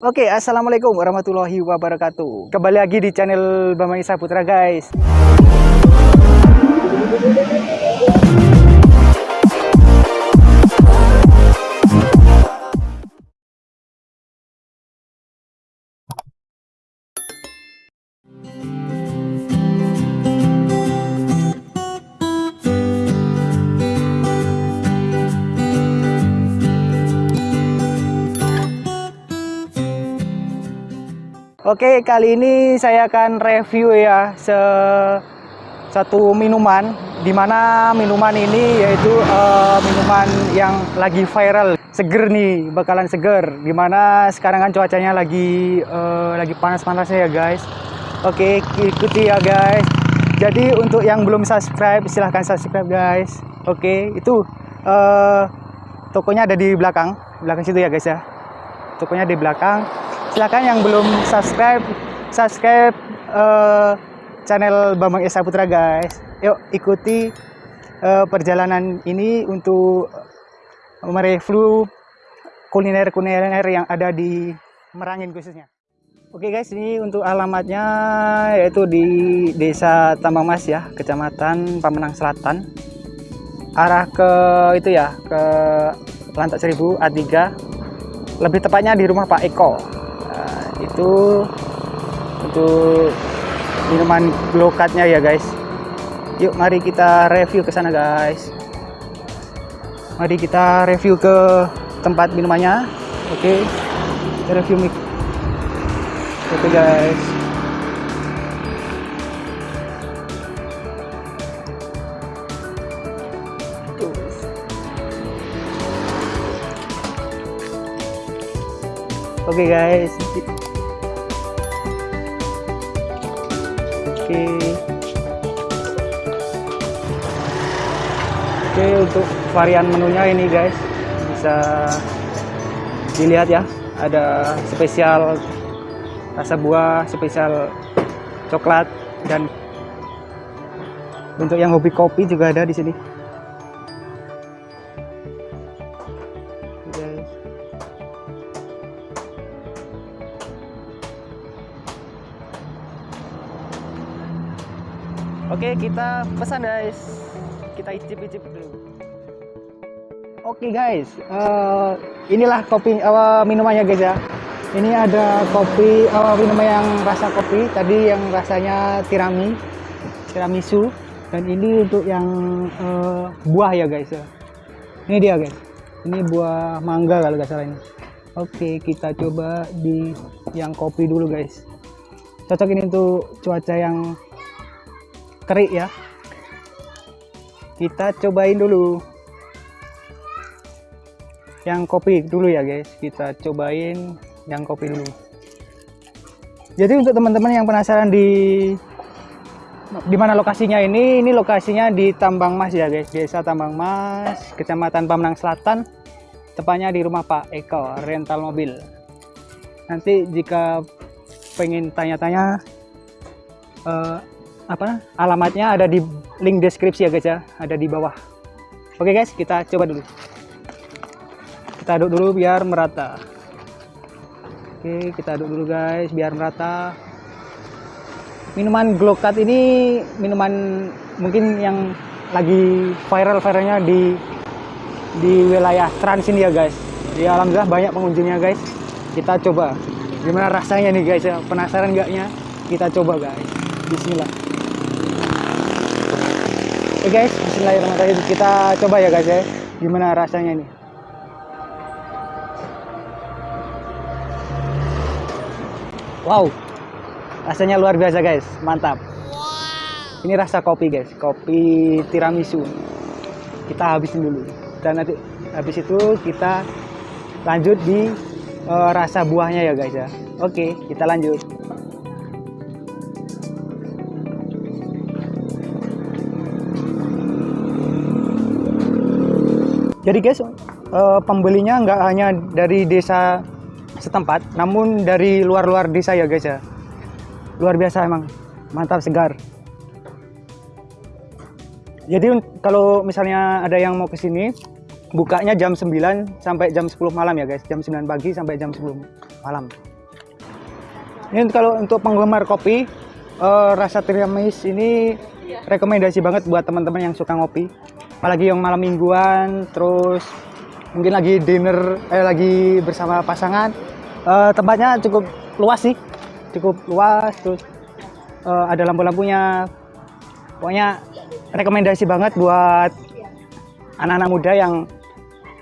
Oke, assalamualaikum warahmatullahi wabarakatuh. Kembali lagi di channel Bambang Isa Putra, guys. Oke, kali ini saya akan review ya se satu minuman di mana minuman ini yaitu uh, minuman yang lagi viral seger nih bakalan seger. Di mana sekarang kan cuacanya lagi uh, lagi panas-panasnya ya guys. Oke ikuti ya guys. Jadi untuk yang belum subscribe silahkan subscribe guys. Oke itu uh, tokonya ada di belakang. Belakang situ ya guys ya. Tokonya di belakang silahkan yang belum subscribe subscribe uh, channel Bambang Esa Putra guys. Yuk ikuti uh, perjalanan ini untuk mereview kuliner-kuliner yang ada di Merangin khususnya. Oke guys ini untuk alamatnya yaitu di desa Tambang Mas ya kecamatan Pamenang Selatan. Arah ke itu ya ke Lantak Seribu A3 lebih tepatnya di rumah Pak Eko itu untuk minuman glokatnya ya guys. Yuk mari kita review ke sana guys. Mari kita review ke tempat minumannya. Oke okay. kita review mic. Oke okay, guys. Oke okay guys, oke oke untuk varian menunya ini guys. Bisa dilihat ya. Ada spesial rasa buah spesial coklat dan untuk yang hobi kopi juga ada di sini Oke, kita pesan guys. Kita icip-icip dulu. Oke guys, uh, inilah kopi uh, minumannya guys ya. Ini ada kopi uh, minuman yang rasa kopi. Tadi yang rasanya tirami, tiramisu. Dan ini untuk yang uh, buah ya guys ya. Ini dia guys. Ini buah mangga kalau nggak salah ini. Oke, kita coba di yang kopi dulu guys. Cocok ini untuk cuaca yang terik ya. Kita cobain dulu. Yang kopi dulu ya guys. Kita cobain yang kopi dulu. Jadi untuk teman-teman yang penasaran di di mana lokasinya ini ini lokasinya di Tambang Mas ya guys. Desa Tambang Mas kecamatan Pamanang Selatan. Tepatnya di rumah Pak Eko rental mobil. Nanti jika pengen tanya-tanya uh, apa alamatnya ada di link deskripsi ya guys ya. Ada di bawah. Oke guys kita coba dulu. Kita aduk dulu biar merata. Oke kita aduk dulu guys biar merata. Minuman glokat ini minuman mungkin yang lagi viral-viralnya di di wilayah trans ini ya guys. Ya alhamdulillah banyak pengunjungnya guys. Kita coba. Gimana rasanya nih guys ya? Penasaran gaknya? Kita coba guys. Bismillah Oke okay guys, bismillahirrahmanirrahim. Kita coba ya guys ya. Gimana rasanya ini? Wow. Rasanya luar biasa guys. Mantap. Ini rasa kopi guys. Kopi tiramisu. Kita habisin dulu. Dan nanti habis itu kita lanjut di uh, rasa buahnya ya guys ya. Oke, kita lanjut. Jadi guys uh, pembelinya nggak hanya dari desa setempat namun dari luar-luar desa ya guys ya. Luar biasa emang mantap segar. Jadi kalau misalnya ada yang mau ke sini bukanya jam 9 sampai jam 10 malam ya guys. Jam 9 pagi sampai jam 10 malam. Ini kalau untuk penggemar kopi, uh, rasa tiramis ini rekomendasi banget buat teman-teman yang suka ngopi. Apalagi yang malam mingguan, terus mungkin lagi dinner, eh lagi bersama pasangan. Uh, tempatnya cukup luas sih, cukup luas. Terus uh, ada lampu-lampunya. Pokoknya rekomendasi banget buat anak-anak muda yang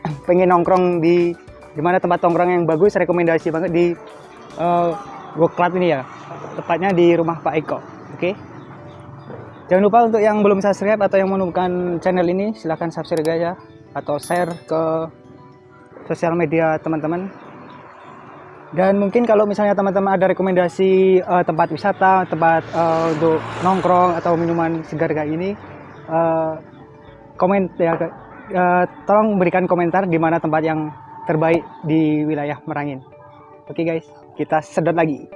pengen nongkrong di di mana tempat nongkrong yang bagus rekomendasi banget di uh, Club ini ya tepatnya di rumah Pak Eko oke okay? Jangan lupa untuk yang belum subscribe atau yang menemukan channel ini silahkan subscribe ya. Atau share ke sosial media teman-teman. Dan mungkin kalau misalnya teman-teman ada rekomendasi uh, tempat wisata tempat uh, untuk nongkrong atau minuman segar kayak ini uh, komen ya uh, tolong berikan komentar di mana tempat yang terbaik di wilayah Merangin. Oke okay guys kita sedot lagi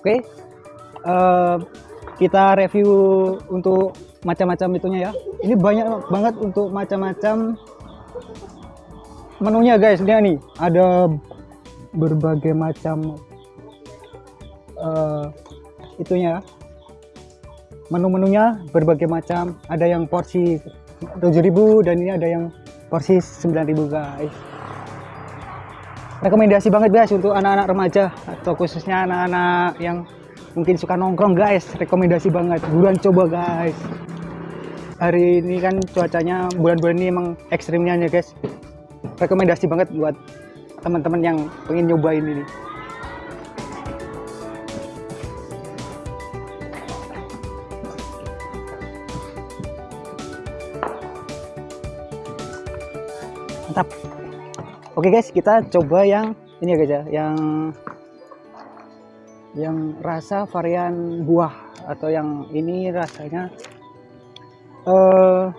oke. Okay. uh, kita review untuk macam-macam itunya ya. Ini banyak banget untuk macam-macam menunya guys. Lihat nih ada berbagai macam uh, itunya. Menu-menunya berbagai macam. Ada yang porsi 7000 dan ini ada yang porsi 9000 guys rekomendasi banget guys untuk anak-anak remaja atau khususnya anak-anak yang mungkin suka nongkrong guys. Rekomendasi banget. Buruan coba guys. Hari ini kan cuacanya bulan-bulan ini emang ekstrimnya ya guys. Rekomendasi banget buat teman-teman yang pengen nyobain ini. Mantap oke guys kita coba yang ini ya guys ya. Yang yang rasa varian buah atau yang ini rasanya uh,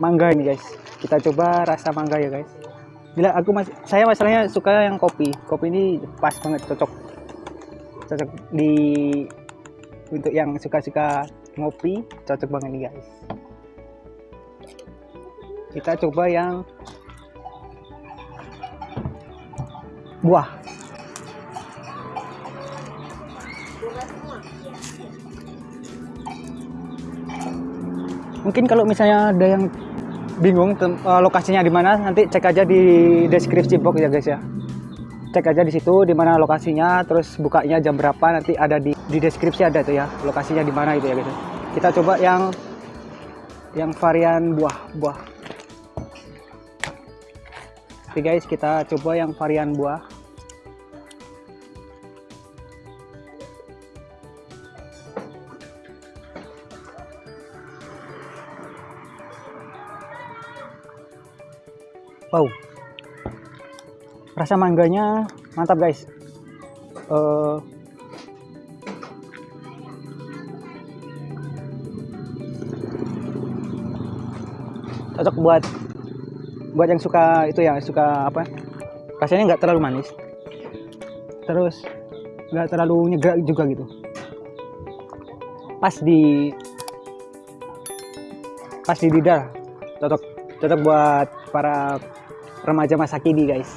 mangga ini guys. Kita coba rasa mangga ya guys. Bila aku mas saya masalahnya suka yang kopi. Kopi ini pas banget cocok. Cocok di untuk yang suka-suka ngopi cocok banget nih guys. Kita coba yang buah. Mungkin kalau misalnya ada yang bingung uh, lokasinya di mana nanti cek aja di deskripsi box ya guys ya. Cek aja di situ di mana lokasinya terus bukanya jam berapa nanti ada di di deskripsi ada tuh ya lokasinya di mana itu ya guys kita coba yang yang varian buah buah. Oke guys kita coba yang varian buah wow. Rasa mangganya mantap guys. Uh, cocok buat buat yang suka itu ya suka apa? Rasanya nggak terlalu manis. Terus nggak terlalu nyegrak juga gitu. Pas di pas di lidah cocok cocok buat para remaja masa kini guys.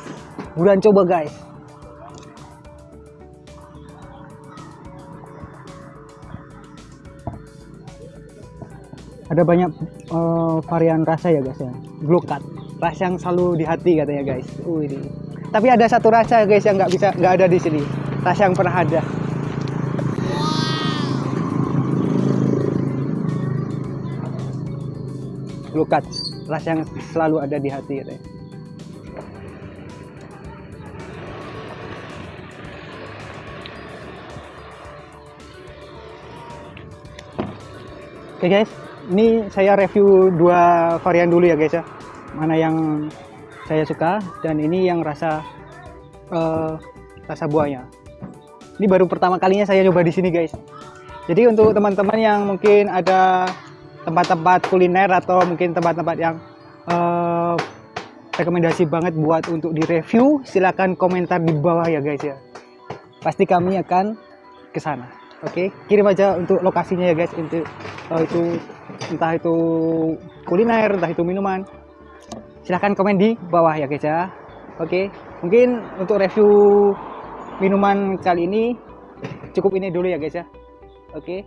Buruan coba guys. Ada banyak uh, varian rasa ya guys ya. Glokat rasa yang selalu di hati katanya guys. Uh, ini. tapi ada satu rasa guys yang nggak bisa nggak ada di sini. Rasa yang pernah ada. Glokat rasa yang selalu ada di hati katanya Oke okay guys, ini saya review dua varian dulu ya guys ya. Mana yang saya suka dan ini yang rasa uh, rasa buahnya. Ini baru pertama kalinya saya coba di sini guys. Jadi untuk teman-teman yang mungkin ada tempat-tempat kuliner atau mungkin tempat-tempat yang uh, rekomendasi banget buat untuk direview, silahkan komentar di bawah ya guys ya. Pasti kami akan ke sana. Oke, kirim aja untuk lokasinya ya guys. Untuk eh, itu entah itu kuliner, entah itu minuman. Silahkan komen di bawah ya guys ya. Oke, mungkin untuk review minuman kali ini cukup ini dulu ya guys ya. Oke,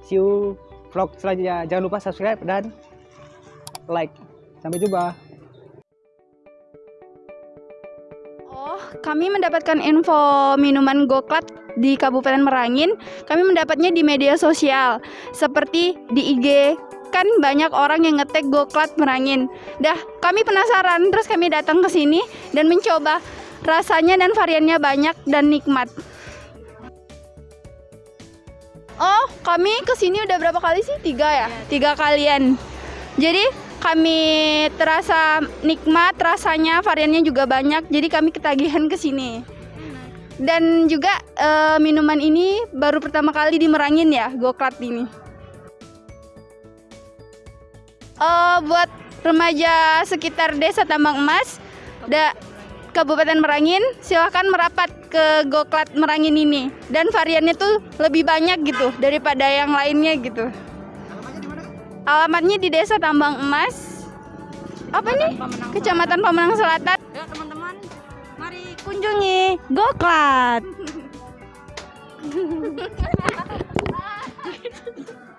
see you vlog selanjutnya. Jangan lupa subscribe dan like. Sampai jumpa. Oh, kami mendapatkan info minuman Goklat di Kabupaten Merangin. Kami mendapatnya di media sosial, seperti di IG. Kan banyak orang yang ngetek Goklat Merangin. Dah, kami penasaran, terus kami datang ke sini dan mencoba. Rasanya dan variannya banyak dan nikmat. Oh, kami ke sini udah berapa kali sih? Tiga ya? Tiga kalian. Jadi kami terasa nikmat, rasanya variannya juga banyak. Jadi kami ketagihan ke sini. Dan juga eh, minuman ini baru pertama kali di Merangin ya, Goklat ini. Eh, buat remaja sekitar Desa Tambang Emas, da, Kabupaten Merangin, silahkan merapat ke Goklat Merangin ini. Dan variannya tuh lebih banyak gitu daripada yang lainnya gitu. Alamatnya di Desa Tambang Emas. Apa nih? Kecamatan Pemenang Selatan. Ayo teman-teman, mari Kunjungi Goklat.